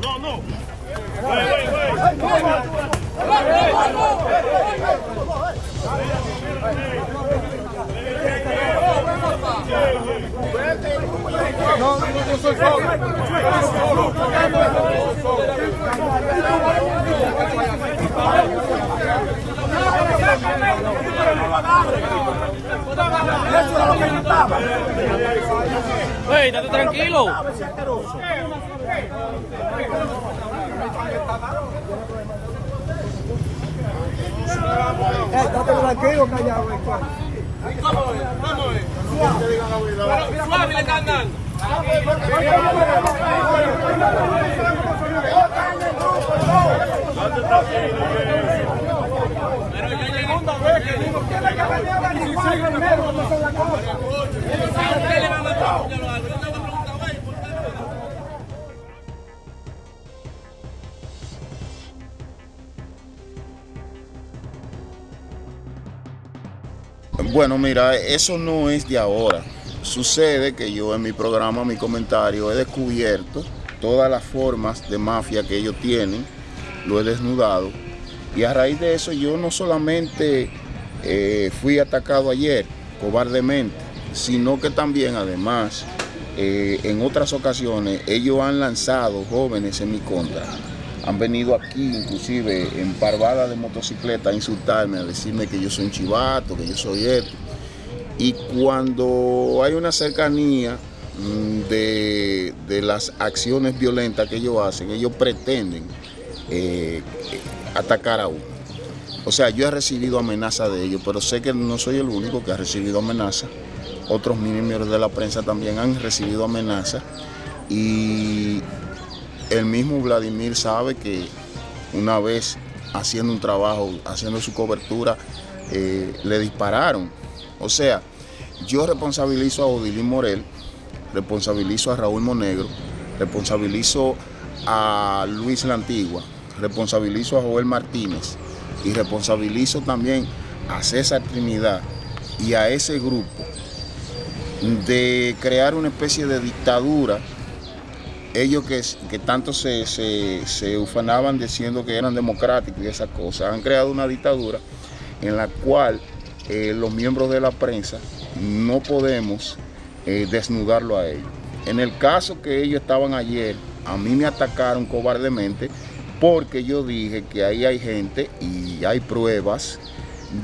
No, no. Güey, güey, güey. No, no, no soy solo. Wey, estate tranquilo. Eh, estate tranquilo, callado. eh. Suave le están dando. Bueno, mira, eso no es de ahora. Sucede que yo en mi programa, mi comentario, he descubierto todas las formas de mafia que ellos tienen, lo he desnudado. Y a raíz de eso yo no solamente eh, fui atacado ayer cobardemente, sino que también además eh, en otras ocasiones ellos han lanzado jóvenes en mi contra. Han venido aquí inclusive en parvada de motocicleta a insultarme, a decirme que yo soy un chivato, que yo soy esto. Y cuando hay una cercanía mm, de, de las acciones violentas que ellos hacen, ellos pretenden eh, atacar a uno. O sea, yo he recibido amenazas de ellos, pero sé que no soy el único que ha recibido amenazas. Otros miembros de la prensa también han recibido amenazas. Y el mismo Vladimir sabe que una vez haciendo un trabajo, haciendo su cobertura, eh, le dispararon. O sea, yo responsabilizo a Odilín Morel, responsabilizo a Raúl Monegro, responsabilizo a Luis La Antigua, responsabilizo a Joel Martínez y responsabilizo también a César Trinidad y a ese grupo de crear una especie de dictadura ellos que, que tanto se, se, se, ufanaban diciendo que eran democráticos y esas cosas, han creado una dictadura en la cual eh, los miembros de la prensa no podemos eh, desnudarlo a ellos. En el caso que ellos estaban ayer, a mí me atacaron cobardemente porque yo dije que ahí hay gente y hay pruebas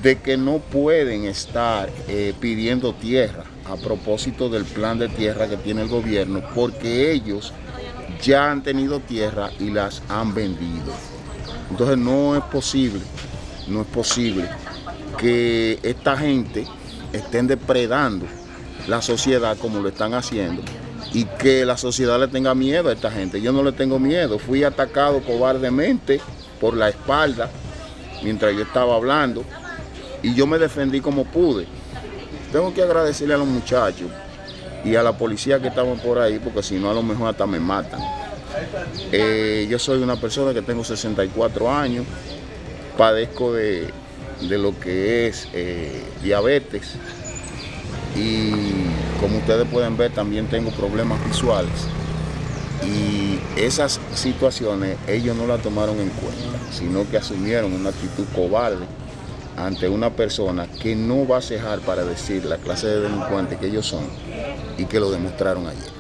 de que no pueden estar eh, pidiendo tierra a propósito del plan de tierra que tiene el gobierno porque ellos ya han tenido tierra y las han vendido. Entonces no es posible, no es posible que esta gente estén depredando la sociedad como lo están haciendo y que la sociedad le tenga miedo a esta gente. Yo no le tengo miedo, fui atacado cobardemente por la espalda mientras yo estaba hablando y yo me defendí como pude. Tengo que agradecerle a los muchachos y a la policía que estaban por ahí, porque si no a lo mejor hasta me matan. Eh, yo soy una persona que tengo 64 años, padezco de, de lo que es eh, diabetes y como ustedes pueden ver también tengo problemas visuales y esas situaciones ellos no las tomaron en cuenta, sino que asumieron una actitud cobarde ante una persona que no va a cejar para decir la clase de delincuentes que ellos son y que lo demostraron ayer.